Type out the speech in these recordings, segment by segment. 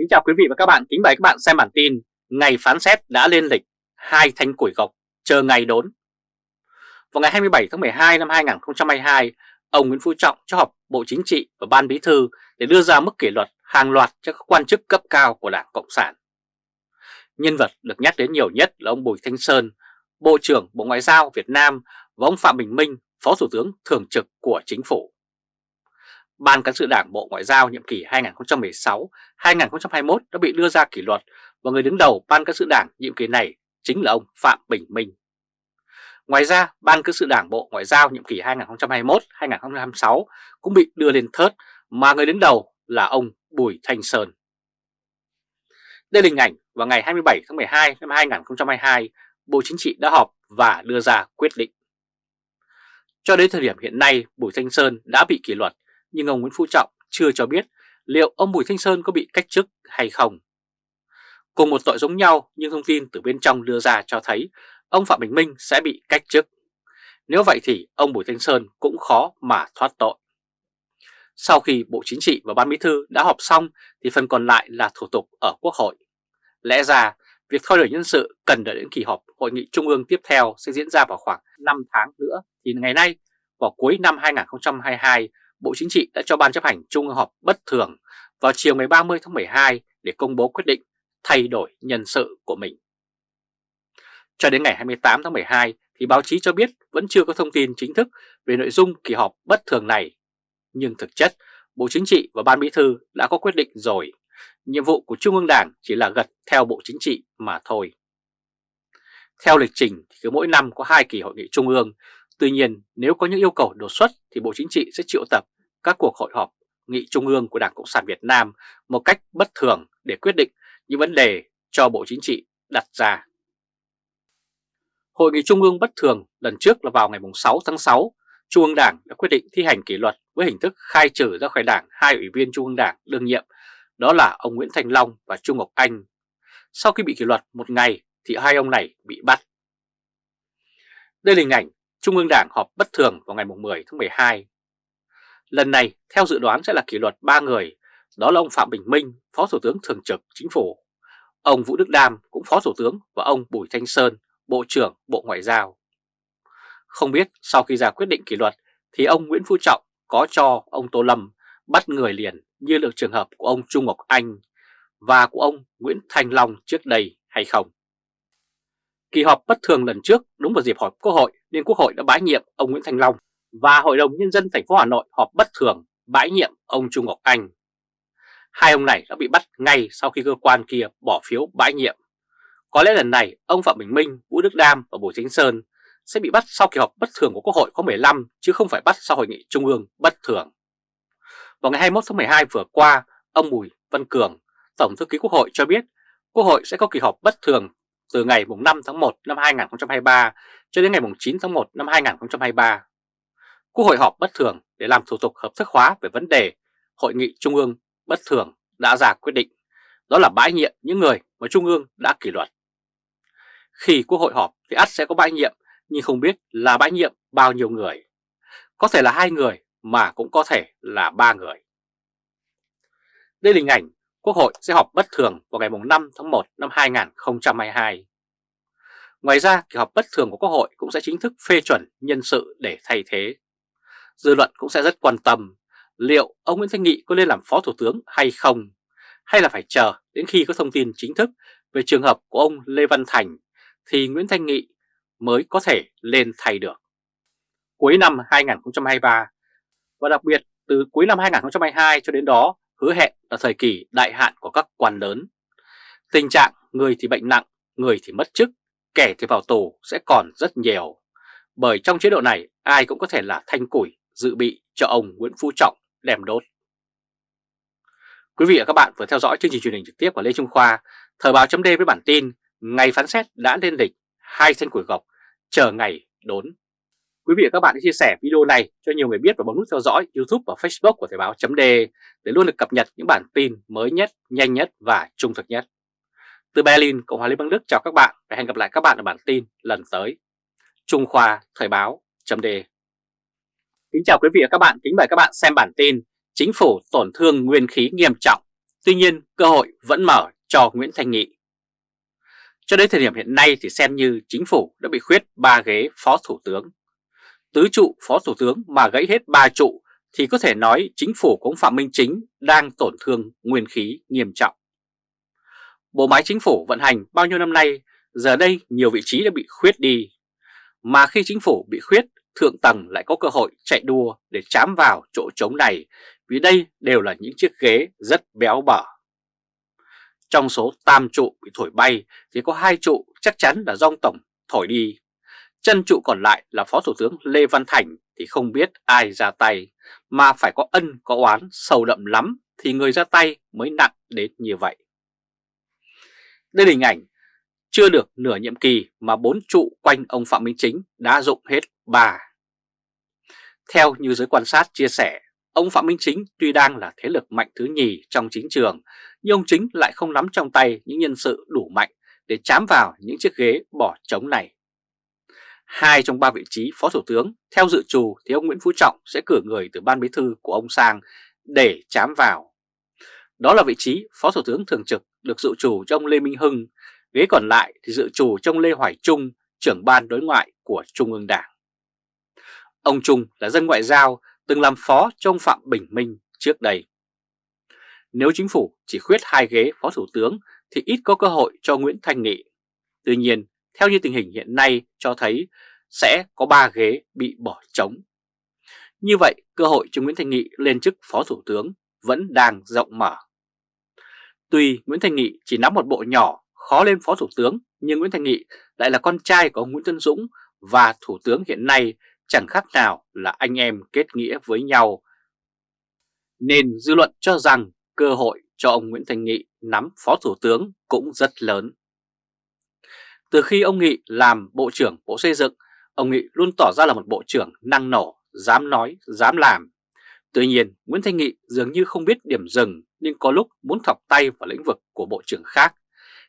Kính chào quý vị và các bạn, kính mời các bạn xem bản tin Ngày phán xét đã lên lịch, hai thanh củi gộc, chờ ngày đốn Vào ngày 27 tháng 12 năm 2022, ông Nguyễn Phú Trọng cho họp Bộ Chính trị và Ban Bí Thư để đưa ra mức kỷ luật hàng loạt cho các quan chức cấp cao của Đảng Cộng sản. Nhân vật được nhắc đến nhiều nhất là ông Bùi Thanh Sơn, Bộ trưởng Bộ Ngoại giao Việt Nam và ông Phạm Bình Minh, Phó Thủ tướng Thường trực của Chính phủ. Ban Cán sự Đảng Bộ Ngoại giao nhiệm kỳ 2016-2021 đã bị đưa ra kỷ luật và người đứng đầu Ban Cán sự Đảng nhiệm kỳ này chính là ông Phạm Bình Minh. Ngoài ra, Ban Cán sự Đảng Bộ Ngoại giao nhiệm kỳ 2021-2026 cũng bị đưa lên thớt mà người đứng đầu là ông Bùi Thanh Sơn. Đây là hình ảnh vào ngày 27 tháng 12 năm 2022, Bộ Chính trị đã họp và đưa ra quyết định. Cho đến thời điểm hiện nay, Bùi Thanh Sơn đã bị kỷ luật nhưng ông Nguyễn Phú Trọng chưa cho biết liệu ông Bùi Thanh Sơn có bị cách chức hay không. Cùng một tội giống nhau nhưng thông tin từ bên trong đưa ra cho thấy ông Phạm Bình Minh sẽ bị cách chức. Nếu vậy thì ông Bùi Thanh Sơn cũng khó mà thoát tội. Sau khi Bộ Chính trị và Ban Bí Thư đã họp xong thì phần còn lại là thủ tục ở Quốc hội. Lẽ ra, việc thay đổi nhân sự cần đợi đến kỳ họp Hội nghị Trung ương tiếp theo sẽ diễn ra vào khoảng 5 tháng nữa thì ngày nay, vào cuối năm 2022, Bộ Chính trị đã cho Ban chấp hành Trung ương họp bất thường vào chiều ngày 30 tháng 12 để công bố quyết định thay đổi nhân sự của mình. Cho đến ngày 28 tháng 12 thì báo chí cho biết vẫn chưa có thông tin chính thức về nội dung kỳ họp bất thường này. Nhưng thực chất, Bộ Chính trị và Ban Bí Thư đã có quyết định rồi. Nhiệm vụ của Trung ương Đảng chỉ là gật theo Bộ Chính trị mà thôi. Theo lịch trình thì cứ mỗi năm có hai kỳ hội nghị Trung ương Tuy nhiên, nếu có những yêu cầu đột xuất thì Bộ Chính trị sẽ triệu tập các cuộc hội họp nghị trung ương của Đảng Cộng sản Việt Nam một cách bất thường để quyết định những vấn đề cho Bộ Chính trị đặt ra. Hội nghị Trung ương bất thường lần trước là vào ngày 6 tháng 6, Trung ương Đảng đã quyết định thi hành kỷ luật với hình thức khai trừ ra khỏi Đảng hai ủy viên Trung ương Đảng đương nhiệm, đó là ông Nguyễn Thành Long và Trung Ngọc Anh. Sau khi bị kỷ luật một ngày thì hai ông này bị bắt. Đây là hình ảnh Trung ương Đảng họp bất thường vào ngày 10 tháng 12. Lần này, theo dự đoán sẽ là kỷ luật 3 người, đó là ông Phạm Bình Minh, Phó Thủ tướng Thường trực Chính phủ, ông Vũ Đức Đam cũng Phó Thủ tướng và ông Bùi Thanh Sơn, Bộ trưởng Bộ Ngoại giao. Không biết sau khi ra quyết định kỷ luật thì ông Nguyễn Phú Trọng có cho ông Tô Lâm bắt người liền như được trường hợp của ông Trung Ngọc Anh và của ông Nguyễn Thành Long trước đây hay không? Kỳ họp bất thường lần trước đúng vào dịp họp Quốc hội nên Quốc hội đã bãi nhiệm ông Nguyễn Thành Long và Hội đồng Nhân dân thành phố Hà Nội họp bất thường bãi nhiệm ông Trung Ngọc Anh. Hai ông này đã bị bắt ngay sau khi cơ quan kia bỏ phiếu bãi nhiệm. Có lẽ lần này ông Phạm Bình Minh, Vũ Đức Đam và Bùi Chính Sơn sẽ bị bắt sau kỳ họp bất thường của Quốc hội có 15 chứ không phải bắt sau hội nghị Trung ương bất thường. Vào ngày 21 tháng 12 vừa qua, ông Bùi Văn Cường, Tổng thư ký Quốc hội cho biết Quốc hội sẽ có kỳ họp bất thường từ ngày 5 tháng 1 năm 2023 cho đến ngày 9 tháng 1 năm 2023. Quốc hội họp bất thường để làm thủ tục hợp thức hóa về vấn đề Hội nghị Trung ương bất thường đã ra quyết định, đó là bãi nhiệm những người mà Trung ương đã kỷ luật. Khi Quốc hội họp thì ắt sẽ có bãi nhiệm, nhưng không biết là bãi nhiệm bao nhiêu người. Có thể là hai người mà cũng có thể là ba người. Đây là hình ảnh Quốc hội sẽ họp bất thường vào ngày 5 tháng 1 năm 2022. Ngoài ra, kỳ họp bất thường của Quốc hội cũng sẽ chính thức phê chuẩn nhân sự để thay thế. Dư luận cũng sẽ rất quan tâm liệu ông Nguyễn Thanh Nghị có lên làm Phó Thủ tướng hay không, hay là phải chờ đến khi có thông tin chính thức về trường hợp của ông Lê Văn Thành thì Nguyễn Thanh Nghị mới có thể lên thay được. Cuối năm 2023 và đặc biệt từ cuối năm 2022 cho đến đó hứa hẹn là thời kỳ đại hạn của các quan lớn. Tình trạng người thì bệnh nặng, người thì mất chức, kẻ thì vào tù sẽ còn rất nhiều. Bởi trong chế độ này ai cũng có thể là thanh củi dự bị cho ông Nguyễn Phú Trọng đem đốt. Quý vị và các bạn vừa theo dõi chương trình truyền hình trực tiếp của Lê Trung Khoa, Thời báo chấm với bản tin Ngày phán xét đã lên lịch, hai thanh củi gọc, chờ ngày đốn. Quý vị và các bạn hãy chia sẻ video này cho nhiều người biết và bấm nút theo dõi YouTube và Facebook của Thời báo chấm để luôn được cập nhật những bản tin mới nhất, nhanh nhất và trung thực nhất. Từ Berlin, Cộng hòa Liên bang Đức chào các bạn và hẹn gặp lại các bạn ở bản tin lần tới. Trung Khoa Thời báo chấm Kính chào quý vị và các bạn, kính mời các bạn xem bản tin Chính phủ tổn thương nguyên khí nghiêm trọng, Tuy nhiên cơ hội vẫn mở cho Nguyễn Thanh Nghị. Cho đến thời điểm hiện nay thì xem như chính phủ đã bị khuyết 3 ghế phó thủ tướng. Tứ trụ phó thủ tướng mà gãy hết ba trụ thì có thể nói chính phủ của ông Phạm Minh Chính đang tổn thương nguyên khí nghiêm trọng. Bộ máy chính phủ vận hành bao nhiêu năm nay, giờ đây nhiều vị trí đã bị khuyết đi. Mà khi chính phủ bị khuyết, thượng tầng lại có cơ hội chạy đua để chám vào chỗ trống này vì đây đều là những chiếc ghế rất béo bở. Trong số tam trụ bị thổi bay thì có hai trụ chắc chắn là do Tổng thổi đi. Chân trụ còn lại là Phó Thủ tướng Lê Văn Thành thì không biết ai ra tay, mà phải có ân có oán sâu đậm lắm thì người ra tay mới nặng đến như vậy. Đây là hình ảnh chưa được nửa nhiệm kỳ mà bốn trụ quanh ông Phạm Minh Chính đã dụng hết ba. Theo như giới quan sát chia sẻ, ông Phạm Minh Chính tuy đang là thế lực mạnh thứ nhì trong chính trường, nhưng ông Chính lại không nắm trong tay những nhân sự đủ mạnh để chám vào những chiếc ghế bỏ trống này. Hai trong ba vị trí Phó Thủ tướng, theo dự trù thì ông Nguyễn Phú Trọng sẽ cử người từ ban bí thư của ông sang để chám vào. Đó là vị trí Phó Thủ tướng Thường trực được dự trù cho ông Lê Minh Hưng, ghế còn lại thì dự trù cho ông Lê Hoài Trung, trưởng ban đối ngoại của Trung ương Đảng. Ông Trung là dân ngoại giao, từng làm phó cho ông Phạm Bình Minh trước đây. Nếu chính phủ chỉ khuyết hai ghế Phó Thủ tướng thì ít có cơ hội cho Nguyễn Thanh Nghị. Tuy nhiên, theo như tình hình hiện nay cho thấy sẽ có 3 ghế bị bỏ trống. Như vậy, cơ hội cho Nguyễn Thanh Nghị lên chức Phó Thủ tướng vẫn đang rộng mở. Tuy Nguyễn Thanh Nghị chỉ nắm một bộ nhỏ khó lên Phó Thủ tướng, nhưng Nguyễn Thanh Nghị lại là con trai của ông Nguyễn Tân Dũng và Thủ tướng hiện nay chẳng khác nào là anh em kết nghĩa với nhau. Nên dư luận cho rằng cơ hội cho ông Nguyễn Thanh Nghị nắm Phó Thủ tướng cũng rất lớn. Từ khi ông Nghị làm Bộ trưởng Bộ Xây dựng, ông Nghị luôn tỏ ra là một bộ trưởng năng nổ, dám nói, dám làm. Tuy nhiên, Nguyễn Thanh Nghị dường như không biết điểm dừng nhưng có lúc muốn thọc tay vào lĩnh vực của bộ trưởng khác.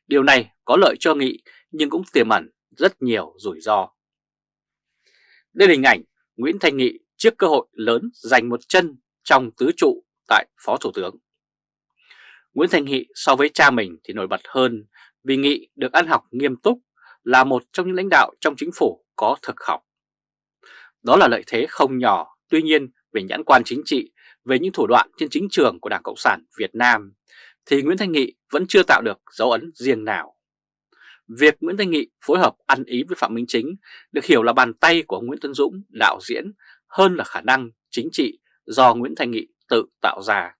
Điều này có lợi cho Nghị nhưng cũng tiềm ẩn rất nhiều rủi ro. Đây là hình ảnh Nguyễn Thanh Nghị trước cơ hội lớn giành một chân trong tứ trụ tại Phó Thủ tướng. Nguyễn Thanh Nghị so với cha mình thì nổi bật hơn vì Nghị được ăn học nghiêm túc là một trong những lãnh đạo trong chính phủ có thực học. Đó là lợi thế không nhỏ, tuy nhiên về nhãn quan chính trị, về những thủ đoạn trên chính trường của Đảng Cộng sản Việt Nam, thì Nguyễn Thanh Nghị vẫn chưa tạo được dấu ấn riêng nào. Việc Nguyễn Thanh Nghị phối hợp ăn ý với Phạm Minh Chính được hiểu là bàn tay của Nguyễn Tân Dũng đạo diễn hơn là khả năng chính trị do Nguyễn Thanh Nghị tự tạo ra.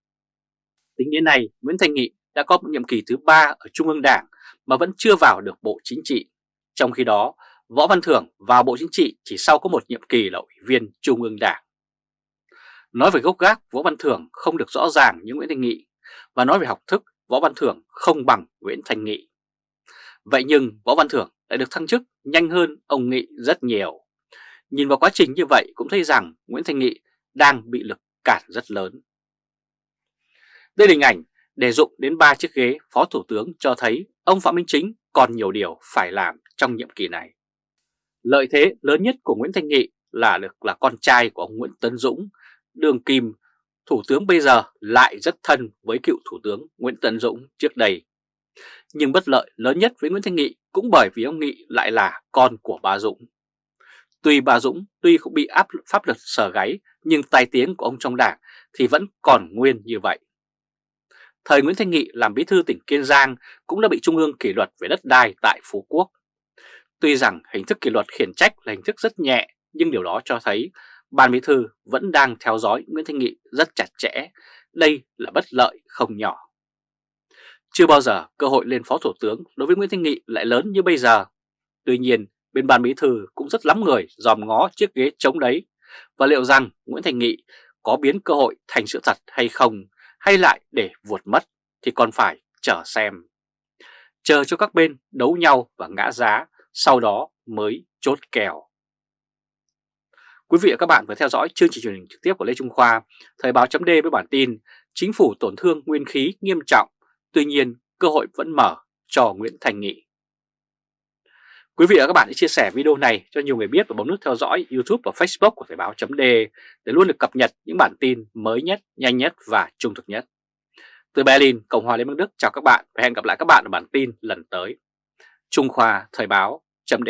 Tính đến nay, Nguyễn Thanh Nghị đã có một nhiệm kỳ thứ ba ở Trung ương Đảng mà vẫn chưa vào được Bộ Chính trị. Trong khi đó, Võ Văn Thưởng vào Bộ Chính trị chỉ sau có một nhiệm kỳ là Ủy viên Trung ương Đảng. Nói về gốc gác, Võ Văn Thưởng không được rõ ràng như Nguyễn Thanh Nghị, và nói về học thức, Võ Văn Thưởng không bằng Nguyễn Thanh Nghị. Vậy nhưng Võ Văn Thưởng lại được thăng chức nhanh hơn ông Nghị rất nhiều. Nhìn vào quá trình như vậy cũng thấy rằng Nguyễn Thanh Nghị đang bị lực cản rất lớn. Đây là hình ảnh để dụng đến 3 chiếc ghế Phó Thủ tướng cho thấy ông Phạm Minh Chính còn nhiều điều phải làm trong nhiệm kỳ này. Lợi thế lớn nhất của Nguyễn Thanh Nghị là được là con trai của ông Nguyễn Tấn Dũng, đường kim, Thủ tướng bây giờ lại rất thân với cựu Thủ tướng Nguyễn Tấn Dũng trước đây. Nhưng bất lợi lớn nhất với Nguyễn Thanh Nghị cũng bởi vì ông Nghị lại là con của bà Dũng. Tuy bà Dũng tuy cũng bị áp pháp luật sở gáy nhưng tài tiếng của ông trong đảng thì vẫn còn nguyên như vậy. Thời Nguyễn Thanh Nghị làm bí thư tỉnh Kiên Giang cũng đã bị Trung ương kỷ luật về đất đai tại Phú Quốc. Tuy rằng hình thức kỷ luật khiển trách là hình thức rất nhẹ nhưng điều đó cho thấy Ban Bí Thư vẫn đang theo dõi Nguyễn Thanh Nghị rất chặt chẽ. Đây là bất lợi không nhỏ. Chưa bao giờ cơ hội lên Phó Thủ tướng đối với Nguyễn Thanh Nghị lại lớn như bây giờ. Tuy nhiên, bên Ban Bí Thư cũng rất lắm người dòm ngó chiếc ghế trống đấy. Và liệu rằng Nguyễn Thanh Nghị có biến cơ hội thành sự thật hay không, hay lại để vuột mất thì còn phải chờ xem. Chờ cho các bên đấu nhau và ngã giá, sau đó mới chốt kèo. Quý vị và các bạn vừa theo dõi chương trình truyền hình trực tiếp của Lê Trung Khoa, Thời báo chấm với bản tin Chính phủ tổn thương nguyên khí nghiêm trọng, tuy nhiên cơ hội vẫn mở cho Nguyễn Thành Nghị. Quý vị và các bạn hãy chia sẻ video này cho nhiều người biết và bấm nút theo dõi YouTube và Facebook của Thời báo chấm để luôn được cập nhật những bản tin mới nhất, nhanh nhất và trung thực nhất. Từ Berlin, Cộng hòa Liên bang Đức chào các bạn và hẹn gặp lại các bạn ở bản tin lần tới. Trung Khoa Thời báo chấm